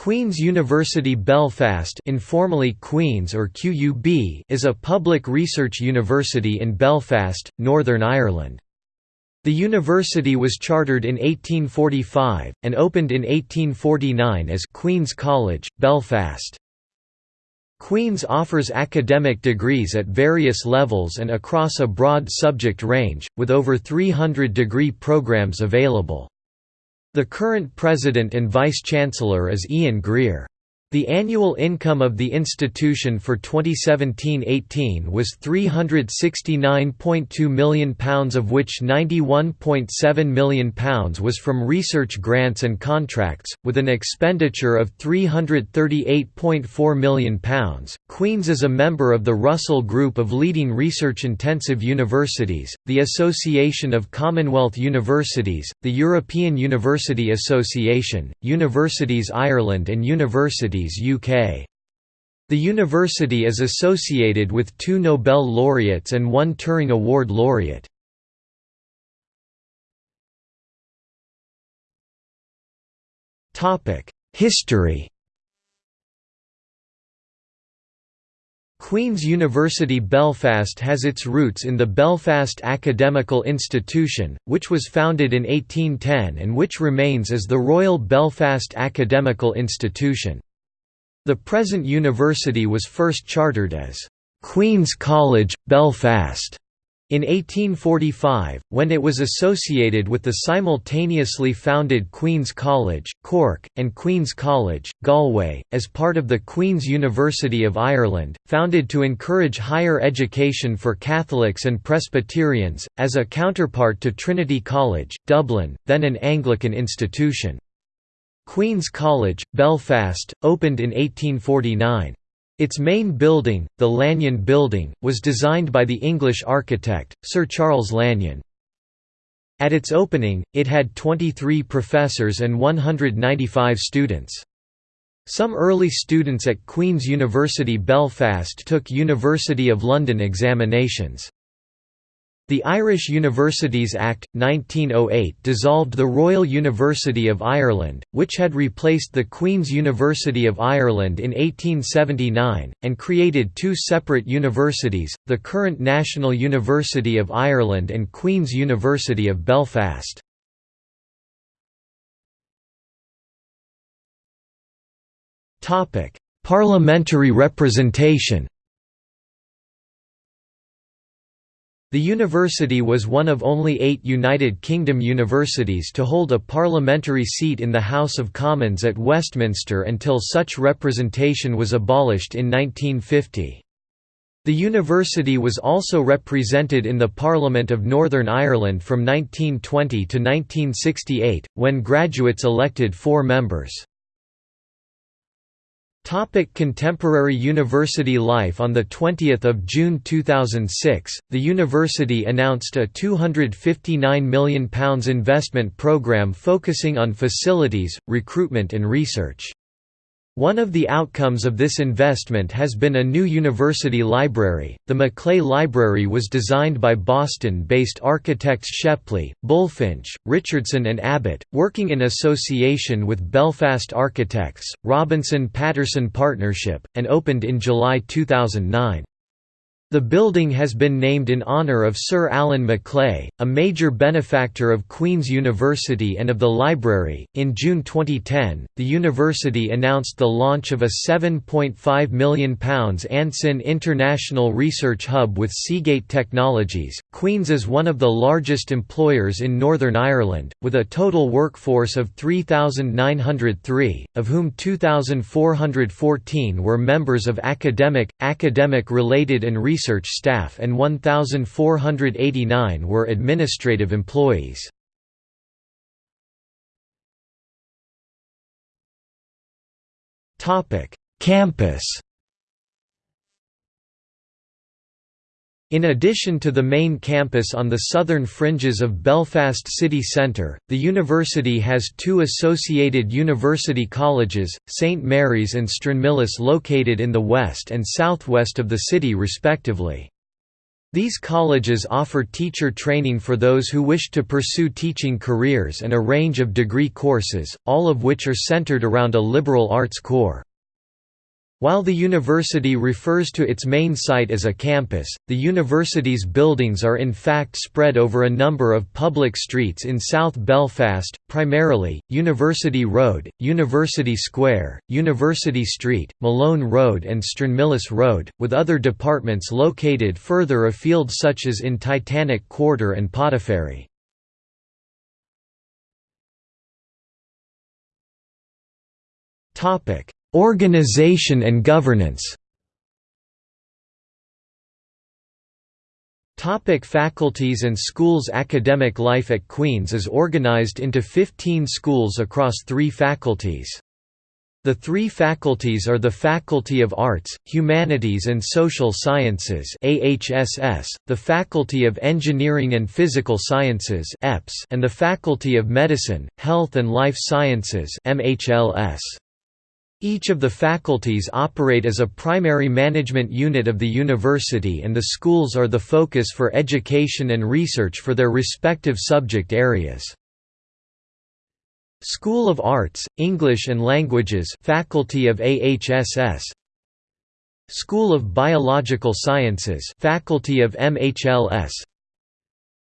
Queen's University Belfast informally Queen's or QUB is a public research university in Belfast, Northern Ireland. The university was chartered in 1845, and opened in 1849 as Queen's College, Belfast. Queen's offers academic degrees at various levels and across a broad subject range, with over 300 degree programs available. The current president and vice-chancellor is Ian Greer. The annual income of the institution for 2017–18 was £369.2 million of which £91.7 million was from research grants and contracts, with an expenditure of £338.4 million. Queen's is a member of the Russell Group of leading research-intensive universities, the Association of Commonwealth Universities, the European University Association, Universities Ireland and Universities UK. The university is associated with two Nobel laureates and one Turing Award laureate. History Queen's University Belfast has its roots in the Belfast Academical Institution, which was founded in 1810 and which remains as the Royal Belfast Academical Institution. The present university was first chartered as Queen's College, Belfast in 1845, when it was associated with the simultaneously founded Queen's College, Cork, and Queen's College, Galway, as part of the Queen's University of Ireland, founded to encourage higher education for Catholics and Presbyterians, as a counterpart to Trinity College, Dublin, then an Anglican institution. Queen's College, Belfast, opened in 1849. Its main building, the Lanyon Building, was designed by the English architect, Sir Charles Lanyon. At its opening, it had 23 professors and 195 students. Some early students at Queen's University Belfast took University of London examinations. The Irish Universities Act, 1908 dissolved the Royal University of Ireland, which had replaced the Queen's University of Ireland in 1879, and created two separate universities, the current National University of Ireland and Queen's University of Belfast. Parliamentary representation The university was one of only eight United Kingdom universities to hold a parliamentary seat in the House of Commons at Westminster until such representation was abolished in 1950. The university was also represented in the Parliament of Northern Ireland from 1920 to 1968, when graduates elected four members. Topic contemporary university life On 20 June 2006, the university announced a £259 million investment programme focusing on facilities, recruitment and research. One of the outcomes of this investment has been a new university library. The Maclay Library was designed by Boston-based architects Shepley, Bulfinch, Richardson and Abbott, working in association with Belfast architects, Robinson Patterson Partnership, and opened in July 2009. The building has been named in honour of Sir Alan Maclay, a major benefactor of Queen's University and of the library. In June 2010, the university announced the launch of a £7.5 million Anson International Research Hub with Seagate Technologies. Queen's is one of the largest employers in Northern Ireland, with a total workforce of 3,903, of whom 2,414 were members of academic, academic related and research research staff and 1,489 were administrative employees. Campus In addition to the main campus on the southern fringes of Belfast city centre, the university has two associated university colleges, St Mary's and Stranmillis located in the west and southwest of the city respectively. These colleges offer teacher training for those who wish to pursue teaching careers and a range of degree courses, all of which are centered around a liberal arts core. While the university refers to its main site as a campus, the university's buildings are in fact spread over a number of public streets in South Belfast, primarily, University Road, University Square, University Street, Malone Road and Stranmillis Road, with other departments located further afield such as in Titanic Quarter and Portaferry. Topic Organization and governance Topic faculties and schools Academic life at Queen's is organized into 15 schools across three faculties. The three faculties are the Faculty of Arts, Humanities and Social Sciences AHSS, the Faculty of Engineering and Physical Sciences EPS, and the Faculty of Medicine, Health and Life Sciences MHLS. Each of the faculties operate as a primary management unit of the university and the schools are the focus for education and research for their respective subject areas. School of Arts, English and Languages Faculty of AHSS School of Biological Sciences Faculty of MHLS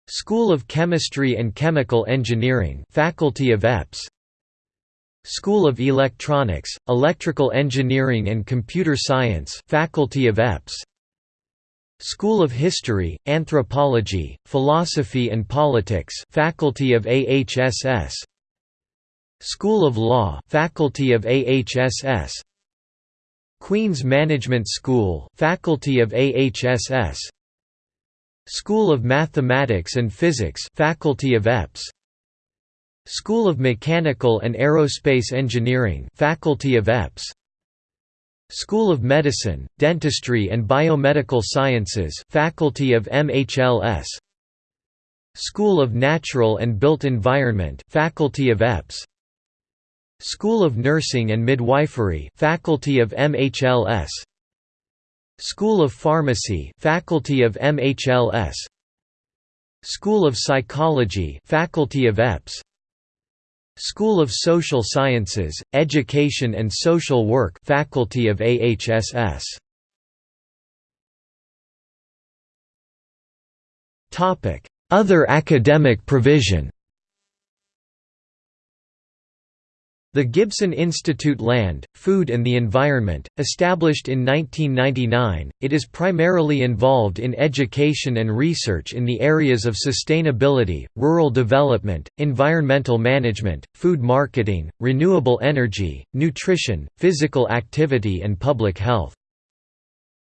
School of Chemistry and Chemical Engineering Faculty of EPS School of Electronics, Electrical Engineering and Computer Science Faculty of EPS School of History, Anthropology, Philosophy and Politics Faculty of AHSS School of Law Faculty of AHSS Queen's Management School Faculty of AHSS School of Mathematics and Physics Faculty of EPS School of Mechanical and Aerospace Engineering Faculty of EPS School of Medicine, Dentistry and Biomedical Sciences Faculty of MHLS School of Natural and Built Environment Faculty of EPS School of Nursing and Midwifery Faculty of MHLS School of Pharmacy Faculty of MHLS School of Psychology Faculty of EPS School of Social Sciences, Education and Social Work Faculty of AHSS. Other academic provision The Gibson Institute Land, Food and the Environment, established in 1999, it is primarily involved in education and research in the areas of sustainability, rural development, environmental management, food marketing, renewable energy, nutrition, physical activity and public health.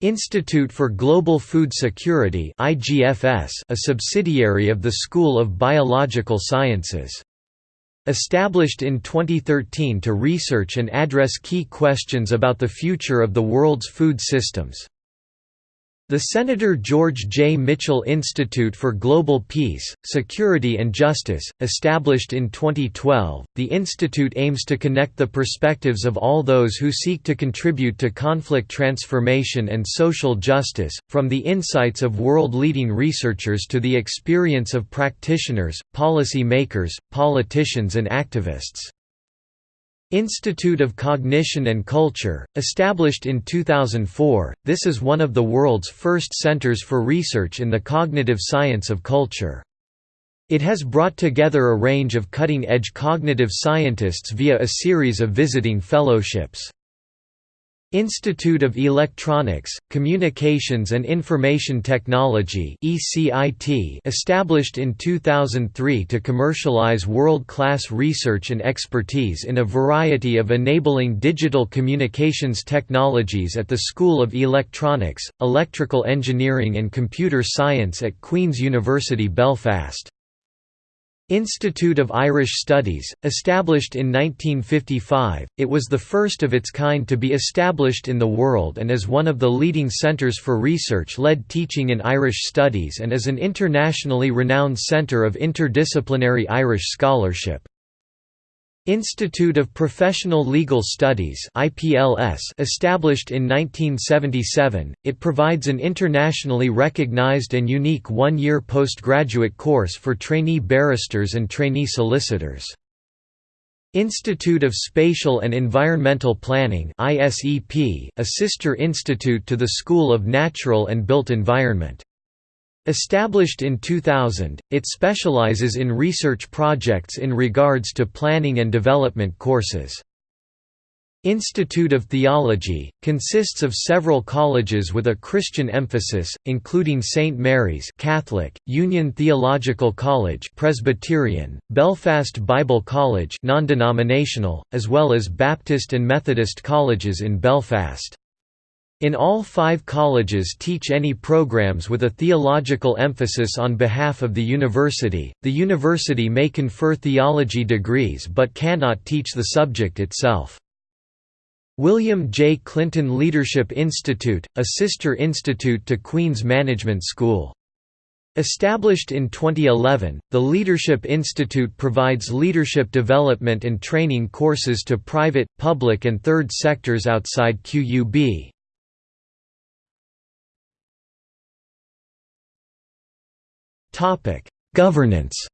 Institute for Global Food Security a subsidiary of the School of Biological Sciences. Established in 2013 to research and address key questions about the future of the world's food systems. The Senator George J. Mitchell Institute for Global Peace, Security and Justice, established in 2012, the institute aims to connect the perspectives of all those who seek to contribute to conflict transformation and social justice, from the insights of world-leading researchers to the experience of practitioners, policy makers, politicians and activists. Institute of Cognition and Culture, established in 2004, this is one of the world's first centers for research in the cognitive science of culture. It has brought together a range of cutting-edge cognitive scientists via a series of visiting fellowships. Institute of Electronics, Communications and Information Technology established in 2003 to commercialize world-class research and expertise in a variety of enabling digital communications technologies at the School of Electronics, Electrical Engineering and Computer Science at Queen's University Belfast. Institute of Irish Studies, established in 1955, it was the first of its kind to be established in the world and is one of the leading centres for research-led teaching in Irish studies and is an internationally renowned centre of interdisciplinary Irish scholarship. Institute of Professional Legal Studies established in 1977, it provides an internationally recognized and unique one-year postgraduate course for trainee barristers and trainee solicitors. Institute of Spatial and Environmental Planning a sister institute to the School of Natural and Built Environment. Established in 2000, it specializes in research projects in regards to planning and development courses. Institute of Theology, consists of several colleges with a Christian emphasis, including St. Mary's Catholic, Union Theological College Presbyterian, Belfast Bible College non-denominational, as well as Baptist and Methodist colleges in Belfast. In all five colleges teach any programs with a theological emphasis on behalf of the university. The university may confer theology degrees but cannot teach the subject itself. William J. Clinton Leadership Institute, a sister institute to Queen's Management School. Established in 2011, the Leadership Institute provides leadership development and training courses to private, public and third sectors outside QUB. Governance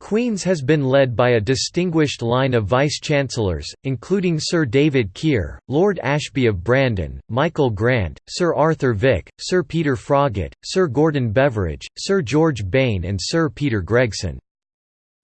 Queen's has been led by a distinguished line of vice-chancellors, including Sir David Keir, Lord Ashby of Brandon, Michael Grant, Sir Arthur Vick, Sir Peter Froggatt, Sir Gordon Beveridge, Sir George Bain and Sir Peter Gregson.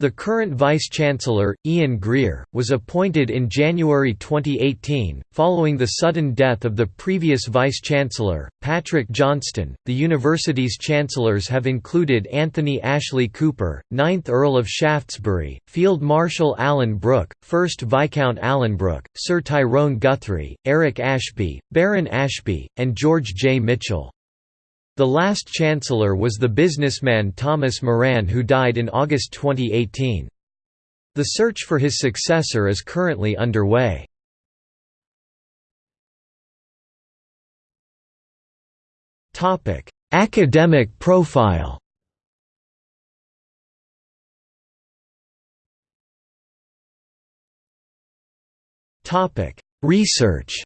The current Vice-Chancellor, Ian Greer, was appointed in January 2018, following the sudden death of the previous Vice-Chancellor, Patrick Johnston. The university's chancellors have included Anthony Ashley Cooper, 9th Earl of Shaftesbury, Field Marshal Alan Brooke, 1st Viscount Alanbrooke, Sir Tyrone Guthrie, Eric Ashby, Baron Ashby, and George J. Mitchell. The last chancellor was the businessman Thomas Moran who died in August 2018. The search for his successor is currently underway. Academic profile Research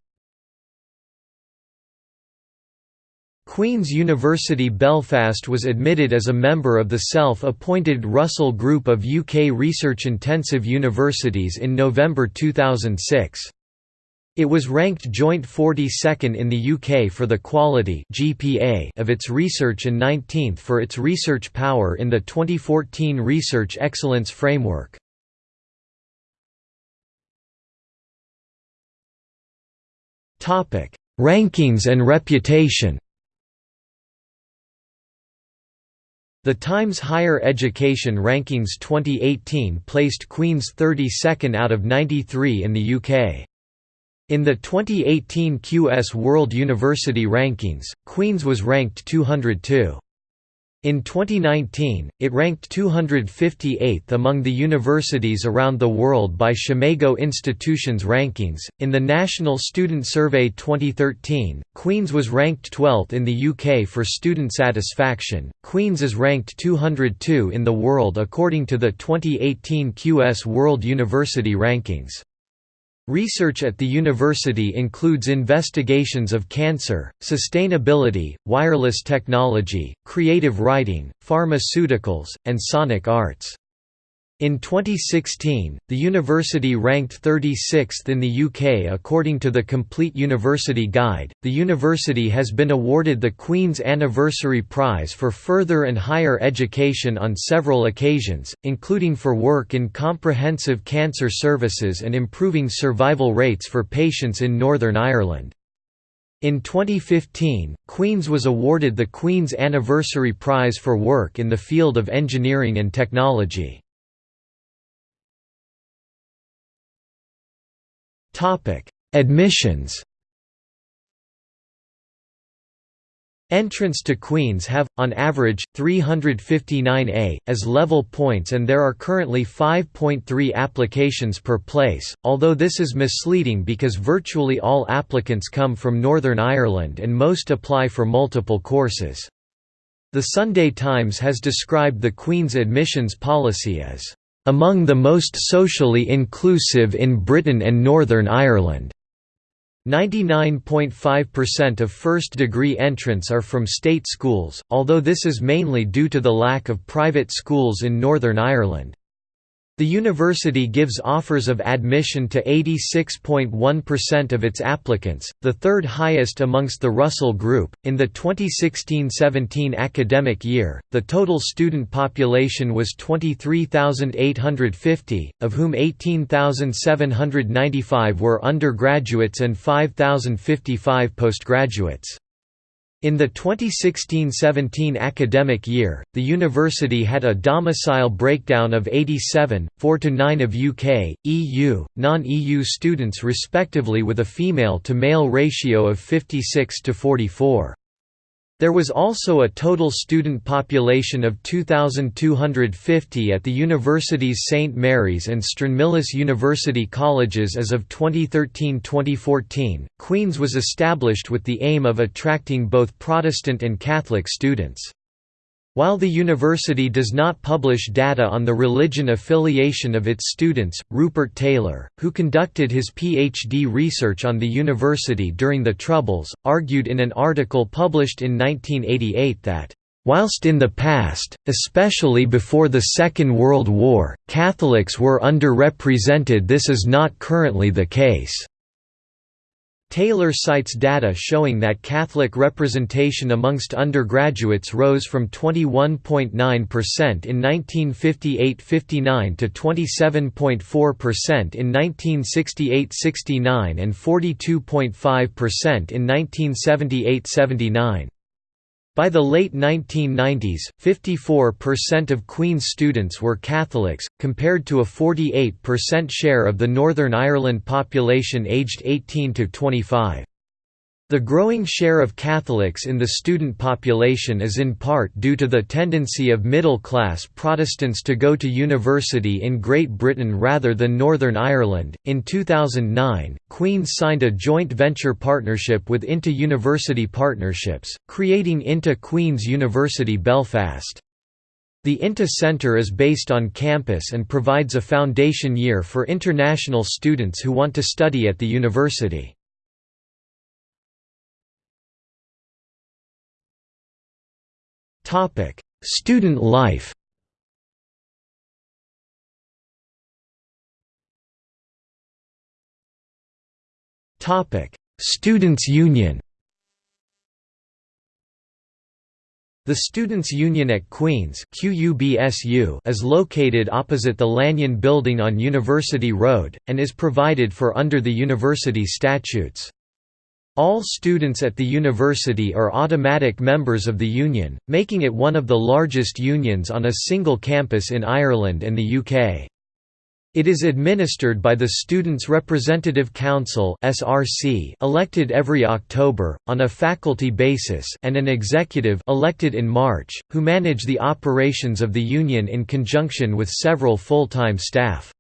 Queen's University Belfast was admitted as a member of the self-appointed Russell Group of UK research-intensive universities in November 2006. It was ranked joint 42nd in the UK for the quality GPA of its research and 19th for its research power in the 2014 Research Excellence Framework. Rankings and reputation The Times Higher Education Rankings 2018 placed Queen's 32nd out of 93 in the UK. In the 2018 QS World University Rankings, Queen's was ranked 202. In 2019, it ranked 258th among the universities around the world by SCImago Institutions rankings. In the National Student Survey 2013, Queen's was ranked 12th in the UK for student satisfaction. Queen's is ranked 202 in the world according to the 2018 QS World University Rankings. Research at the university includes investigations of cancer, sustainability, wireless technology, creative writing, pharmaceuticals, and sonic arts. In 2016, the university ranked 36th in the UK according to the Complete University Guide. The university has been awarded the Queen's Anniversary Prize for Further and Higher Education on several occasions, including for work in comprehensive cancer services and improving survival rates for patients in Northern Ireland. In 2015, Queen's was awarded the Queen's Anniversary Prize for work in the field of engineering and technology. Admissions Entrance to Queen's have, on average, 359 A, as level points and there are currently 5.3 applications per place, although this is misleading because virtually all applicants come from Northern Ireland and most apply for multiple courses. The Sunday Times has described the Queen's admissions policy as among the most socially inclusive in Britain and Northern Ireland. 99.5% of first-degree entrants are from state schools, although this is mainly due to the lack of private schools in Northern Ireland. The university gives offers of admission to 86.1% of its applicants, the third highest amongst the Russell Group. In the 2016-17 academic year, the total student population was 23,850, of whom 18,795 were undergraduates and 5,055 postgraduates. In the 2016–17 academic year, the university had a domicile breakdown of 87, 4 to 9 of UK, EU, non-EU students respectively with a female-to-male ratio of 56 to 44. There was also a total student population of 2,250 at the university's St Mary's and Stranmillis University colleges as of 2013–2014. Queen's was established with the aim of attracting both Protestant and Catholic students. While the university does not publish data on the religion affiliation of its students, Rupert Taylor, who conducted his PhD research on the university during the Troubles, argued in an article published in 1988 that Whilst in the past, especially before the Second World War, Catholics were underrepresented this is not currently the case. Taylor cites data showing that Catholic representation amongst undergraduates rose from 21.9% in 1958–59 to 27.4% in 1968–69 and 42.5% in 1978–79. By the late 1990s, 54% of Queen's students were Catholics, compared to a 48% share of the Northern Ireland population aged 18 to 25. The growing share of Catholics in the student population is in part due to the tendency of middle-class Protestants to go to university in Great Britain rather than Northern Ireland. In 2009, Queen's signed a joint venture partnership with INTO University Partnerships, creating INTO Queen's University Belfast. The INTO Centre is based on campus and provides a foundation year for international students who want to study at the university. Topic: Student life. Topic: Students' Union. The Students' Union at Queen's is located opposite the Lanyon Building on University Road, and is provided for under the university statutes. All students at the university are automatic members of the union, making it one of the largest unions on a single campus in Ireland and the UK. It is administered by the Students' Representative Council elected every October, on a faculty basis and an executive elected in March, who manage the operations of the union in conjunction with several full-time staff.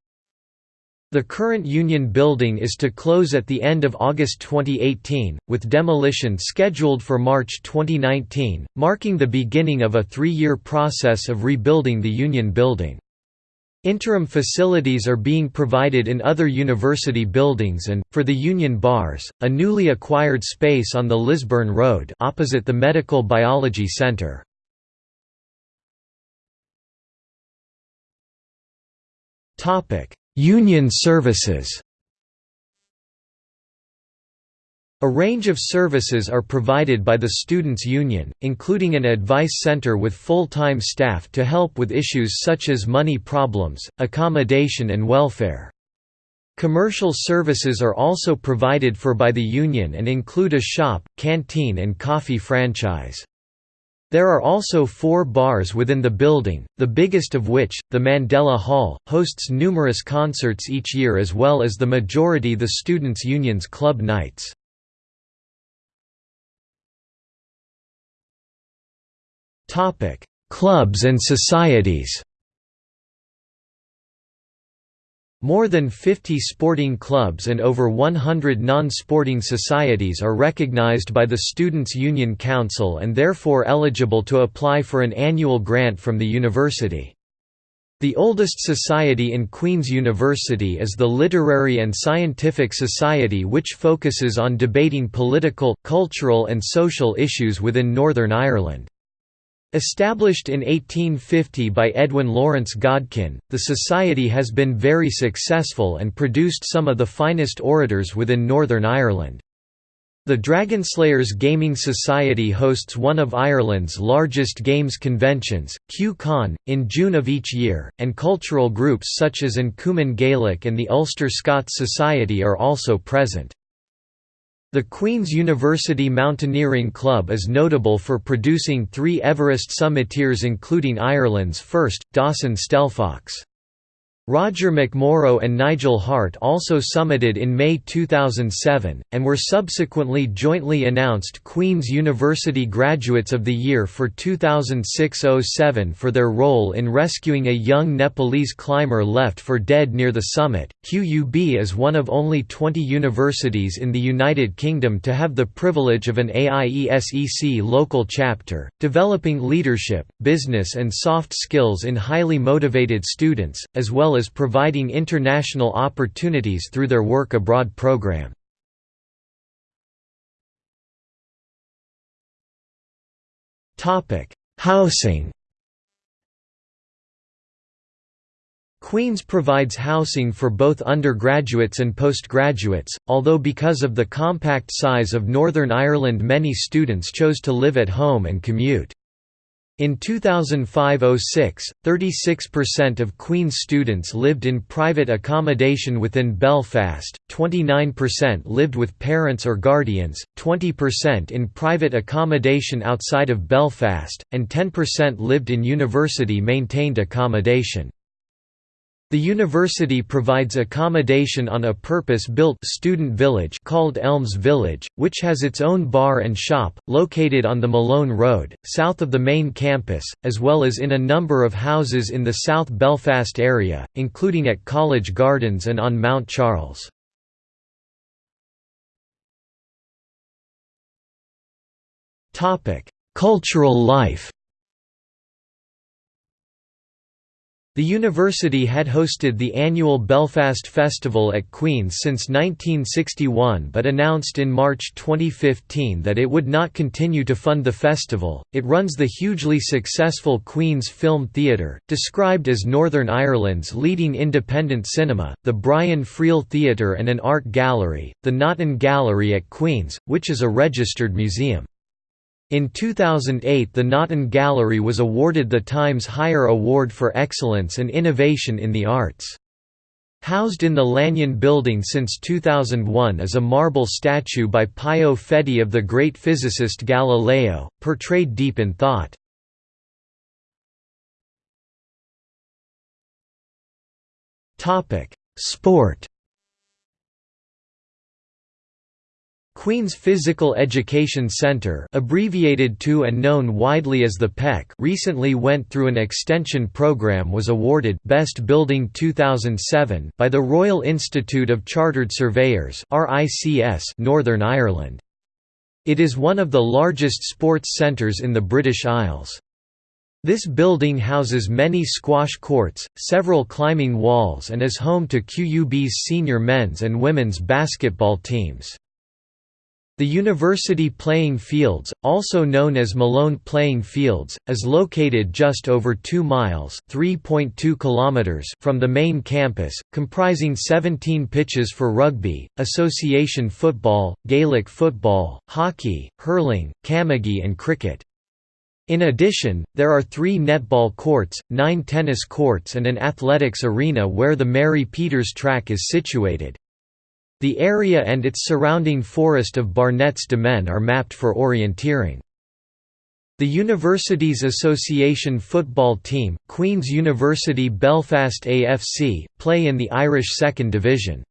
The current Union Building is to close at the end of August 2018, with demolition scheduled for March 2019, marking the beginning of a three-year process of rebuilding the Union Building. Interim facilities are being provided in other university buildings and, for the Union Bars, a newly acquired space on the Lisburn Road opposite the Medical Biology Centre. Union services A range of services are provided by the Students' Union, including an advice center with full-time staff to help with issues such as money problems, accommodation and welfare. Commercial services are also provided for by the union and include a shop, canteen and coffee franchise. There are also four bars within the building, the biggest of which, the Mandela Hall, hosts numerous concerts each year as well as the majority the Students' Union's club nights. Clubs and societies More than 50 sporting clubs and over 100 non-sporting societies are recognized by the Students' Union Council and therefore eligible to apply for an annual grant from the university. The oldest society in Queen's University is the Literary and Scientific Society which focuses on debating political, cultural and social issues within Northern Ireland. Established in 1850 by Edwin Lawrence Godkin, the society has been very successful and produced some of the finest orators within Northern Ireland. The Dragonslayers Gaming Society hosts one of Ireland's largest games conventions, Cú in June of each year, and cultural groups such as An Cumann Gaelach and the Ulster Scots Society are also present. The Queen's University Mountaineering Club is notable for producing three Everest summiteers including Ireland's first, Dawson Stelfox. Roger McMorrow and Nigel Hart also summited in May 2007, and were subsequently jointly announced Queen's University Graduates of the Year for 2006–07 for their role in rescuing a young Nepalese climber left for dead near the summit. QUB is one of only 20 universities in the United Kingdom to have the privilege of an AIESEC local chapter, developing leadership, business and soft skills in highly motivated students, as well as providing international opportunities through their work abroad program. Housing Queen's provides housing for both undergraduates and postgraduates, although because of the compact size of Northern Ireland many students chose to live at home and commute. In 2005–06, 36% of Queen's students lived in private accommodation within Belfast, 29% lived with parents or guardians, 20% in private accommodation outside of Belfast, and 10% lived in university-maintained accommodation. The university provides accommodation on a purpose-built student village called Elms Village, which has its own bar and shop, located on the Malone Road, south of the main campus, as well as in a number of houses in the South Belfast area, including at College Gardens and on Mount Charles. Cultural life The university had hosted the annual Belfast Festival at Queen's since 1961 but announced in March 2015 that it would not continue to fund the festival. It runs the hugely successful Queen's Film Theatre, described as Northern Ireland's leading independent cinema, the Brian Friel Theatre and an art gallery, the Naughton Gallery at Queen's, which is a registered museum. In 2008 the Naughton Gallery was awarded the Times Higher Award for Excellence and Innovation in the Arts. Housed in the Lanyon Building since 2001 is a marble statue by Pio Fedi of the great physicist Galileo, portrayed deep in thought. Sport Queen's Physical Education Center abbreviated to and known widely as the PEC recently went through an extension program was awarded Best Building 2007 by the Royal Institute of Chartered Surveyors Northern Ireland. It is one of the largest sports centres in the British Isles. This building houses many squash courts, several climbing walls and is home to QUB's senior men's and women's basketball teams. The University Playing Fields, also known as Malone Playing Fields, is located just over 2 miles kilometers from the main campus, comprising 17 pitches for rugby, association football, Gaelic football, hockey, hurling, camogie and cricket. In addition, there are three netball courts, nine tennis courts and an athletics arena where the Mary Peters track is situated. The area and its surrounding forest of Barnett's Demesne are mapped for orienteering. The university's Association football team, Queen's University Belfast AFC, play in the Irish Second Division.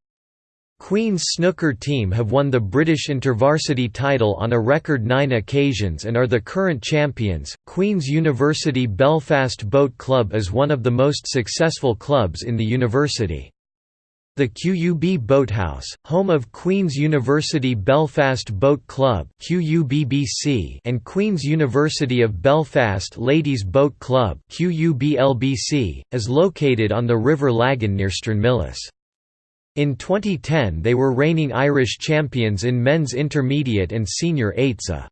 Queen's snooker team have won the British InterVarsity title on a record nine occasions and are the current champions. Queen's University Belfast Boat Club is one of the most successful clubs in the university. The QUB Boathouse, home of Queen's University Belfast Boat Club and Queen's University of Belfast Ladies Boat Club is located on the River Lagan near Stranmillis. In 2010 they were reigning Irish champions in men's intermediate and senior AITSA.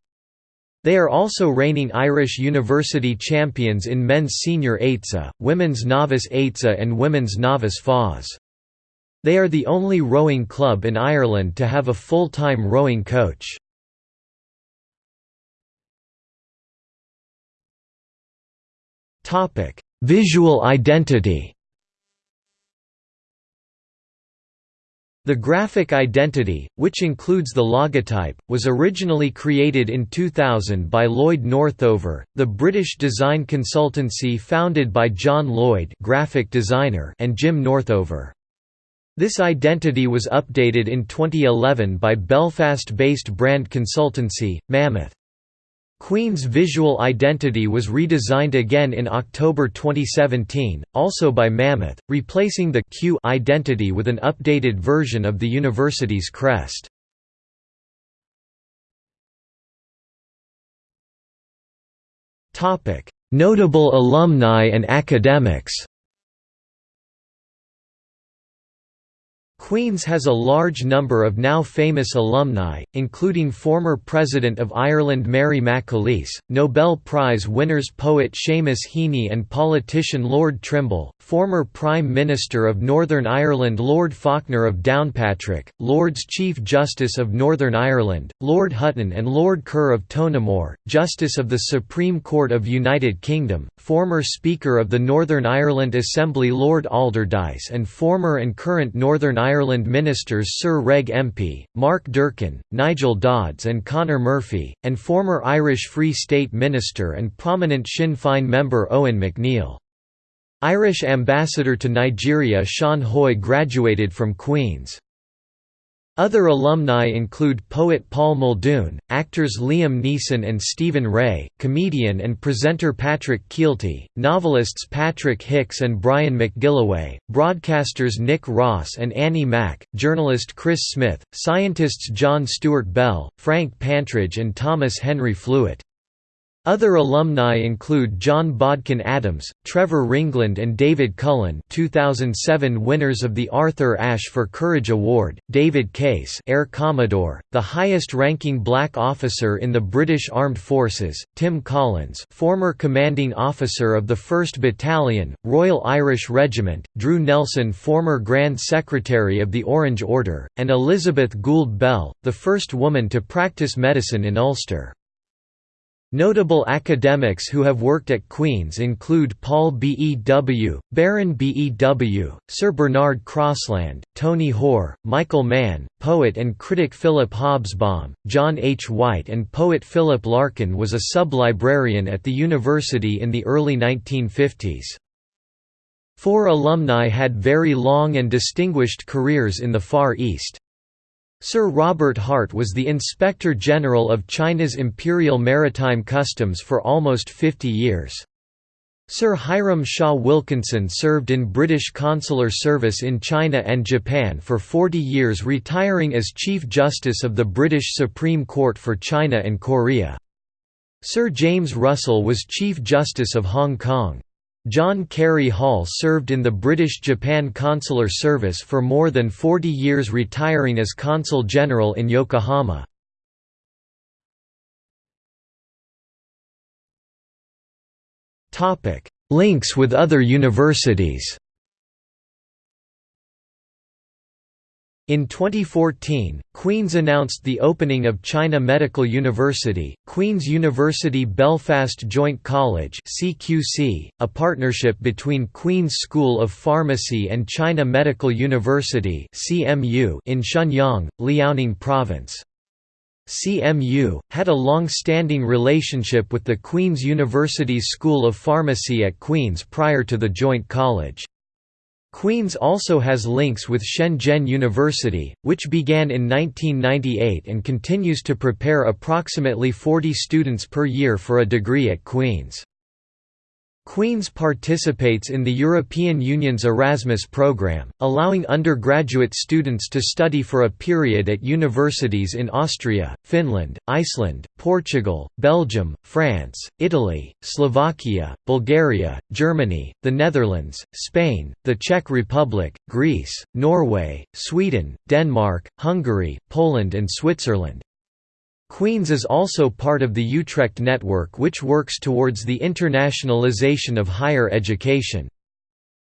They are also reigning Irish University champions in men's senior AITSA, women's novice AITSA and women's novice FOS. They are the only rowing club in Ireland to have a full-time rowing coach. Visual identity The graphic identity, which includes the logotype, was originally created in 2000 by Lloyd Northover, the British design consultancy founded by John Lloyd graphic designer and Jim Northover. This identity was updated in 2011 by Belfast-based brand consultancy, Mammoth. Queen's visual identity was redesigned again in October 2017, also by Mammoth, replacing the Q identity with an updated version of the university's crest. Notable alumni and academics Queen's has a large number of now famous alumni, including former President of Ireland Mary McAleese, Nobel Prize winners poet Seamus Heaney and politician Lord Trimble, former Prime Minister of Northern Ireland Lord Faulkner of Downpatrick, Lords Chief Justice of Northern Ireland, Lord Hutton and Lord Kerr of Tonaghmore, Justice of the Supreme Court of United Kingdom, former Speaker of the Northern Ireland Assembly Lord Alderdice and former and current Northern Ireland Ireland ministers Sir Reg Empey, Mark Durkan, Nigel Dodds and Conor Murphy, and former Irish Free State minister and prominent Sinn Féin member Eoin MacNeill. Irish ambassador to Nigeria Sean Hoy graduated from Queen's. Other alumni include poet Paul Muldoon, actors Liam Neeson and Stephen Rea, comedian and presenter Patrick Kielty, novelists Patrick Hicks and Brian McGilloway, broadcasters Nick Ross and Annie Mac, journalist Chris Smith, scientists John Stuart Bell, Frank Pantridge and Thomas Henry Flewett. Other alumni include John Bodkin Adams, Trevor Ringland and David Cullen 2007 winners of the Arthur Ashe for Courage Award, David Case Air Commodore, the highest-ranking black officer in the British Armed Forces, Tim Collins former commanding officer of the 1st Battalion, Royal Irish Regiment, Drew Nelson former Grand Secretary of the Orange Order, and Elizabeth Gould Bell, the first woman to practice medicine in Ulster. Notable academics who have worked at Queen's include Paul Bew, Baron Bew, Sir Bernard Crossland, Tony Hoare, Michael Mann, poet and critic Philip Hobsbaum, John H. White and poet Philip Larkin was a sub-librarian at the university in the early 1950s. Four alumni had very long and distinguished careers in the Far East. Sir Robert Hart was the Inspector General of China's Imperial Maritime Customs for almost 50 years. Sir Hiram Shaw Wilkinson served in British consular service in China and Japan for 40 years retiring as Chief Justice of the British Supreme Court for China and Korea. Sir James Russell was Chief Justice of Hong Kong. John Cary Hall served in the British Japan Consular Service for more than 40 years retiring as Consul General in Yokohama. Links with other universities In 2014, Queen's announced the opening of China Medical University, Queen's University Belfast Joint College (CQC), a partnership between Queen's School of Pharmacy and China Medical University (CMU) in Shenyang, Liaoning Province. CMU had a long-standing relationship with the Queen's University's School of Pharmacy at Queen's prior to the joint college. Queen's also has links with Shenzhen University, which began in 1998 and continues to prepare approximately 40 students per year for a degree at Queen's. Queen's participates in the European Union's Erasmus programme, allowing undergraduate students to study for a period at universities in Austria, Finland, Iceland, Portugal, Belgium, France, Italy, Slovakia, Bulgaria, Germany, the Netherlands, Spain, the Czech Republic, Greece, Norway, Sweden, Denmark, Hungary, Poland and Switzerland. Queen's is also part of the Utrecht network which works towards the internationalization of higher education.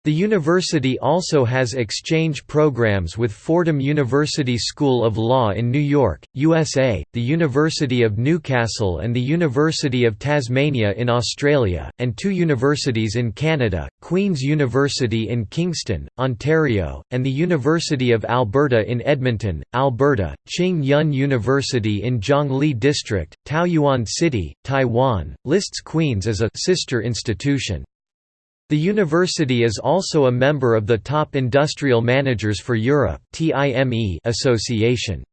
The university also has exchange programs with Fordham University School of Law in New York, USA, the University of Newcastle and the University of Tasmania in Australia, and two universities in Canada, Queen's University in Kingston, Ontario, and the University of Alberta in Edmonton, Alberta, Ching Yun University in Zhongli District, Taoyuan City, Taiwan, lists Queen's as a sister institution. The university is also a member of the Top Industrial Managers for Europe association.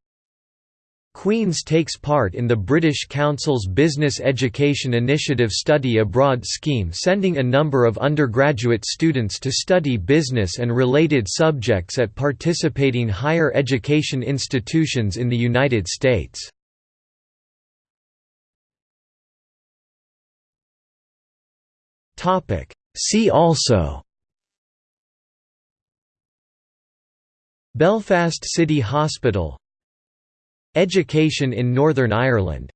Queen's takes part in the British Council's Business Education Initiative Study Abroad scheme sending a number of undergraduate students to study business and related subjects at participating higher education institutions in the United States. Topic See also Belfast City Hospital Education in Northern Ireland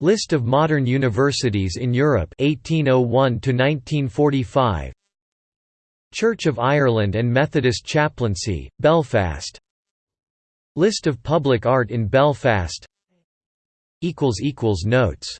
List of modern universities in Europe 1801 to 1945 Church of Ireland and Methodist Chaplaincy Belfast List of public art in Belfast notes